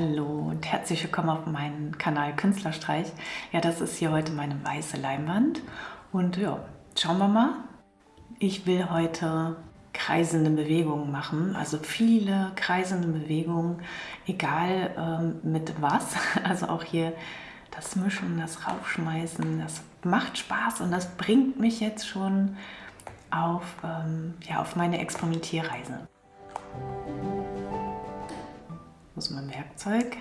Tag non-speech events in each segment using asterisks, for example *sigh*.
Hallo und herzlich willkommen auf meinem Kanal Künstlerstreich. Ja, das ist hier heute meine weiße Leinwand und ja, schauen wir mal. Ich will heute kreisende Bewegungen machen, also viele kreisende Bewegungen, egal ähm, mit was, *laughs* also auch hier das Mischen, das Raufschmeißen, das macht Spaß und das bringt mich jetzt schon auf, ähm, ja, auf meine Experimentierreise muss mein Werkzeug.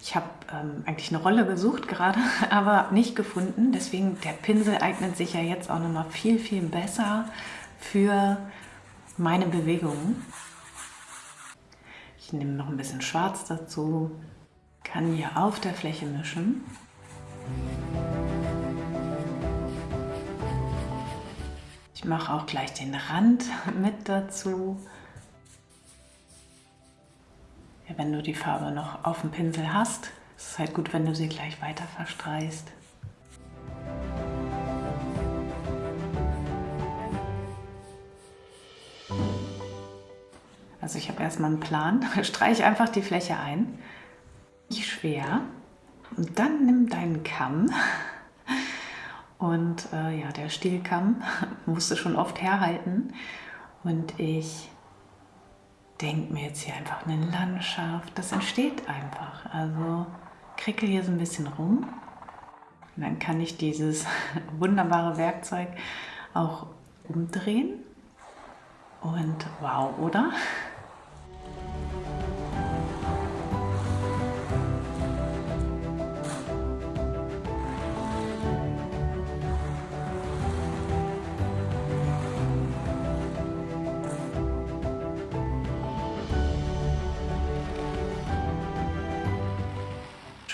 Ich habe ähm, eigentlich eine Rolle gesucht gerade, *laughs* aber nicht gefunden. Deswegen, der Pinsel eignet sich ja jetzt auch nochmal viel, viel besser für meine Bewegungen. Ich nehme noch ein bisschen Schwarz dazu, kann hier auf der Fläche mischen. Ich mache auch gleich den Rand *laughs* mit dazu ja, wenn du die Farbe noch auf dem Pinsel hast, ist es halt gut, wenn du sie gleich weiter verstreichst. Also ich habe erstmal einen Plan. *laughs* Streich einfach die Fläche ein. Nicht schwer. Und dann nimm deinen Kamm. *laughs* Und äh, ja, der Stielkamm *laughs* musste schon oft herhalten. Und ich denke mir jetzt hier einfach eine Landschaft. Das entsteht einfach. Also krickel hier so ein bisschen rum. Und dann kann ich dieses *laughs* wunderbare Werkzeug auch umdrehen. Und wow, oder?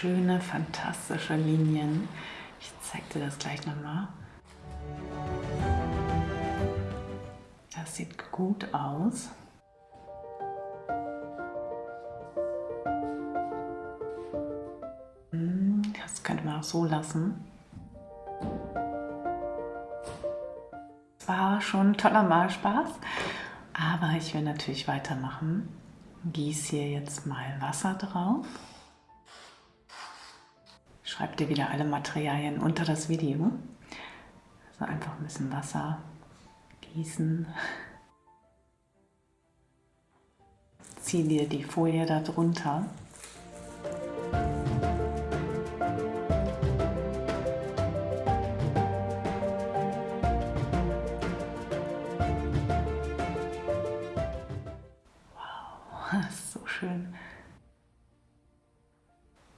Schöne, fantastische Linien. Ich zeige dir das gleich nochmal. Das sieht gut aus. Hm, das könnte man auch so lassen. Es war schon ein toller Malspaß, aber ich will natürlich weitermachen. Gieße hier jetzt mal Wasser drauf schreibe dir wieder alle Materialien unter das Video. Also einfach ein bisschen Wasser gießen. Zieh dir die Folie darunter.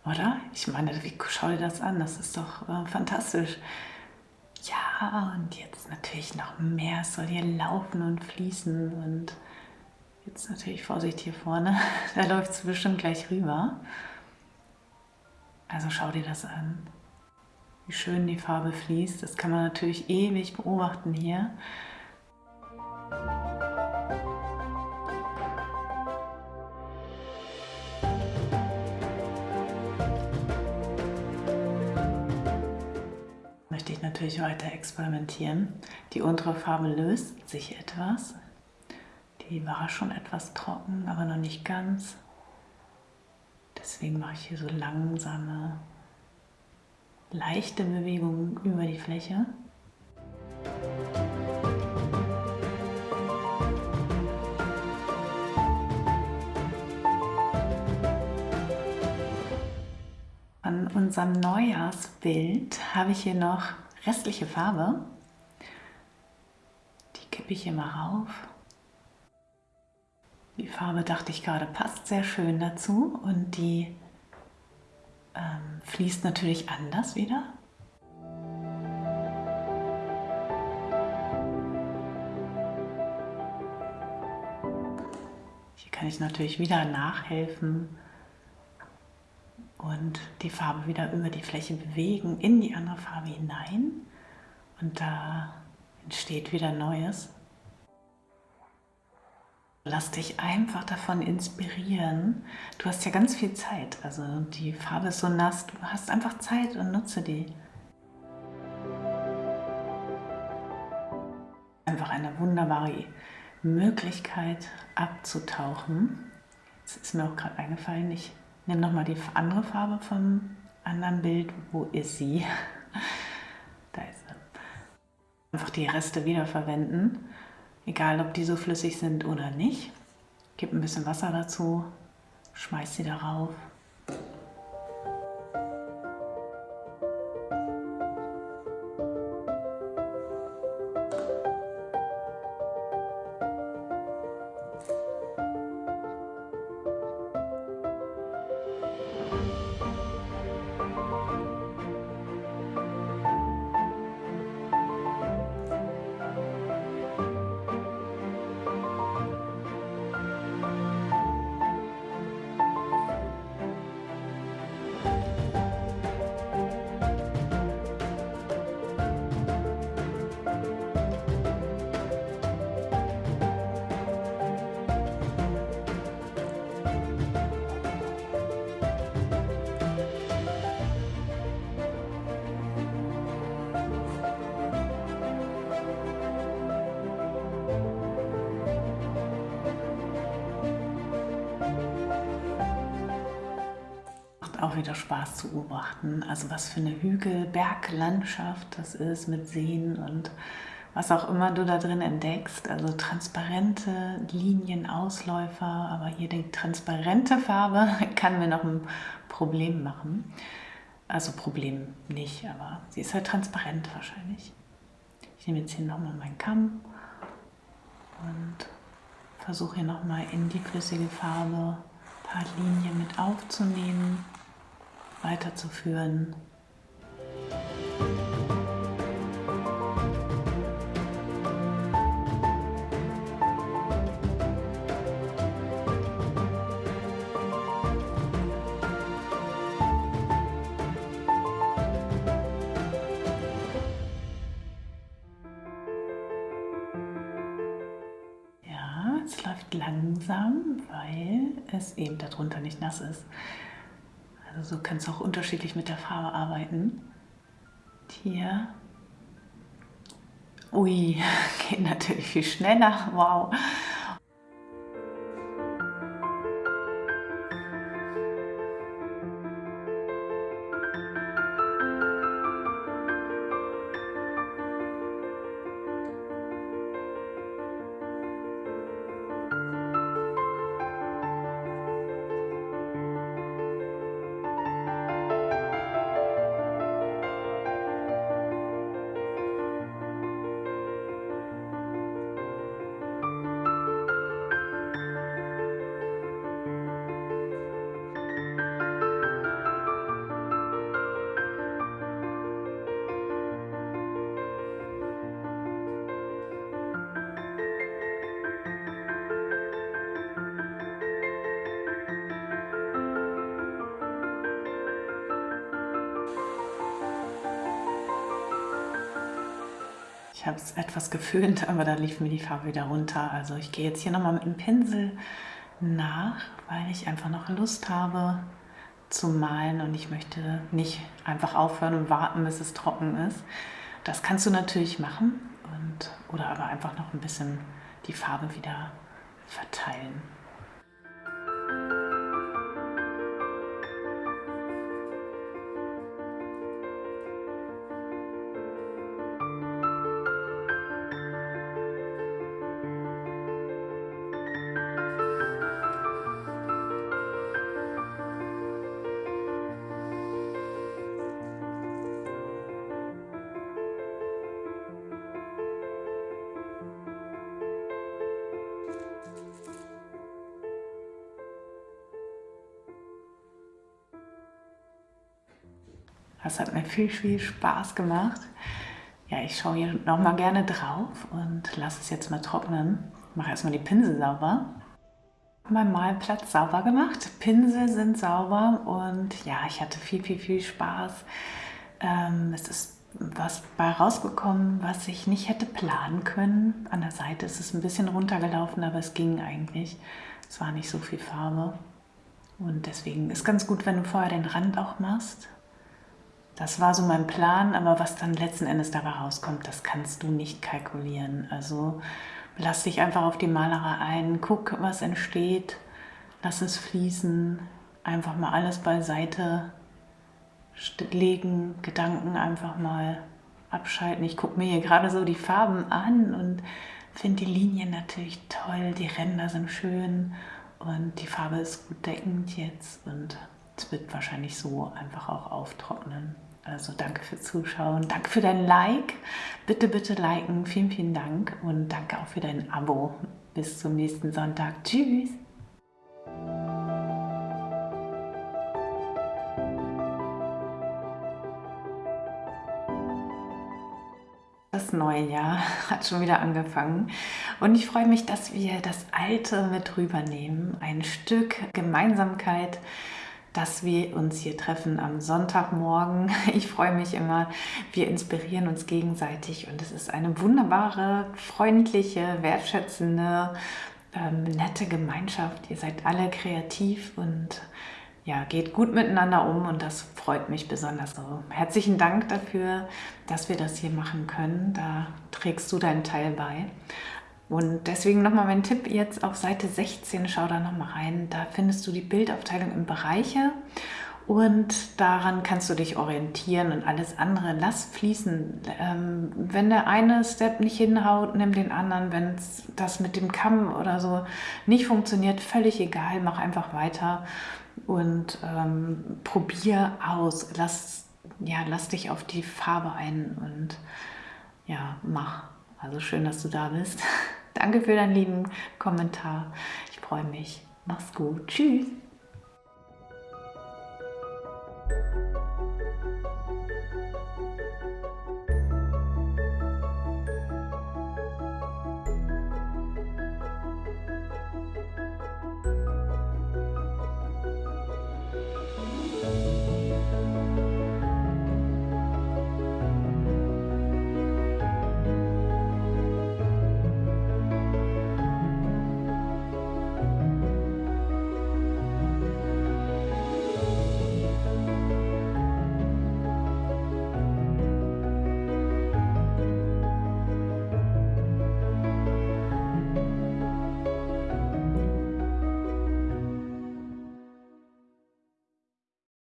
Oder? Ich meine, wie, schau dir das an, das ist doch äh, fantastisch. Ja, und jetzt natürlich noch mehr. Es soll hier laufen und fließen. Und jetzt natürlich Vorsicht hier vorne. *laughs* Da läuft es bestimmt gleich rüber. Also schau dir das an. Wie schön die Farbe fließt. Das kann man natürlich ewig beobachten hier. Natürlich weiter experimentieren. Die untere Farbe löst sich etwas. Die war schon etwas trocken, aber noch nicht ganz. Deswegen mache ich hier so langsame, leichte Bewegungen über die Fläche. An unserem Neujahrsbild habe ich hier noch restliche Farbe, die kippe ich immer rauf. Die Farbe, dachte ich gerade, passt sehr schön dazu und die ähm, fließt natürlich anders wieder. Hier kann ich natürlich wieder nachhelfen und die Farbe wieder über die Fläche bewegen, in die andere Farbe hinein und da entsteht wieder Neues. Lass dich einfach davon inspirieren. Du hast ja ganz viel Zeit, also die Farbe ist so nass, du hast einfach Zeit und nutze die. Einfach eine wunderbare Möglichkeit abzutauchen. Jetzt ist mir auch gerade eingefallen, ich nimm nochmal die andere Farbe vom anderen Bild. Wo ist sie? *laughs* da ist sie. Einfach die Reste wiederverwenden, egal ob die so flüssig sind oder nicht. Gib ein bisschen Wasser dazu, schmeiß sie darauf. Auch wieder Spaß zu beobachten. Also was für eine Hügel-Berglandschaft das ist mit Seen und was auch immer du da drin entdeckst. Also transparente Linien, Ausläufer, aber hier die transparente Farbe *laughs* kann mir noch ein Problem machen. Also Problem nicht, aber sie ist halt transparent wahrscheinlich. Ich nehme jetzt hier nochmal meinen Kamm und versuche hier nochmal in die flüssige Farbe ein paar Linien mit aufzunehmen weiterzuführen. Ja, es läuft langsam, weil es eben darunter nicht nass ist. Also so kannst du auch unterschiedlich mit der Farbe arbeiten. Hier. Ui, *laughs* geht natürlich viel schneller. Wow. Ich habe es etwas geföhnt, *laughs* aber da lief mir die Farbe wieder runter. Also ich gehe jetzt hier nochmal mit dem Pinsel nach, weil ich einfach noch Lust habe zu malen und ich möchte nicht einfach aufhören und warten, bis es trocken ist. Das kannst du natürlich machen und, oder aber einfach noch ein bisschen die Farbe wieder verteilen. Das hat mir viel, viel Spaß gemacht. Ja, ich schaue hier noch mal gerne drauf und lasse es jetzt mal trocknen. Mache erstmal die Pinsel sauber. Mein Malplatz sauber gemacht. Pinsel sind sauber und ja, ich hatte viel, viel, viel Spaß. Ähm, es ist was bei rausgekommen, was ich nicht hätte planen können. An der Seite ist es ein bisschen runtergelaufen, aber es ging eigentlich. Es war nicht so viel Farbe. Und deswegen ist ganz gut, wenn du vorher den Rand auch machst. Das war so mein Plan, aber was dann letzten Endes dabei rauskommt, das kannst du nicht kalkulieren. Also lass dich einfach auf die Malerei ein, guck, was entsteht, lass es fließen, einfach mal alles beiseite legen, Gedanken einfach mal abschalten. Ich gucke mir hier gerade so die Farben an und finde die Linien natürlich toll, die Ränder sind schön und die Farbe ist gut deckend jetzt und es wird wahrscheinlich so einfach auch auftrocknen. Also danke fürs Zuschauen, danke für dein Like, bitte, bitte liken, vielen, vielen Dank und danke auch für dein Abo. Bis zum nächsten Sonntag, tschüss! Das neue Jahr *laughs* hat schon wieder angefangen und ich freue mich, dass wir das Alte mit rübernehmen. Ein Stück Gemeinsamkeit, dass wir uns hier treffen am Sonntagmorgen. *laughs* Ich freue mich immer, wir inspirieren uns gegenseitig und es ist eine wunderbare, freundliche, wertschätzende, ähm, nette Gemeinschaft. Ihr seid alle kreativ und ja, geht gut miteinander um und das freut mich besonders. Also herzlichen Dank dafür, dass wir das hier machen können. Da trägst du deinen Teil bei. Und deswegen nochmal mein Tipp jetzt auf Seite 16, schau da nochmal rein. Da findest du die Bildaufteilung in Bereiche und daran kannst du dich orientieren und alles andere lass fließen. Ähm, wenn der eine Step nicht hinhaut, nimm den anderen. Wenn das mit dem Kamm oder so nicht funktioniert, völlig egal, mach einfach weiter und ähm, probier aus. Lass, ja, lass dich auf die Farbe ein und ja, mach. Also schön, dass du da bist. *laughs* Danke für deinen lieben Kommentar. Ich freue mich. Mach's gut. Tschüss.